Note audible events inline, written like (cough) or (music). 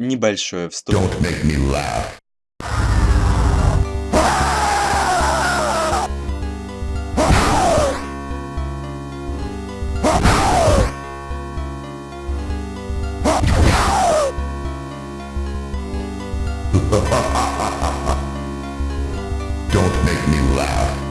небольшое вступление. Don't make me laugh. (laughs)